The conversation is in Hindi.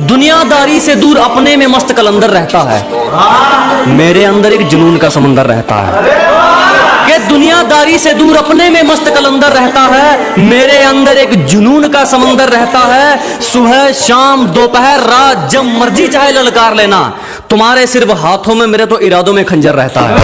दुनियादारी से दूर अपने में मस्त कलंदर रहता है। मेरे अंदर एक जुनून का समंदर रहता है। कि दुनियादारी से दूर अपने में मस्त कलंदर रहता है, मेरे अंदर एक जुनून का समंदर रहता है। सुबह, शाम, दोपहर, रात, जब मर्ज़ी चाहे ललकार लेना। तुम्हारे सिर्फ़ हाथों में, मेरे तो इरादों में खंजर रहता है।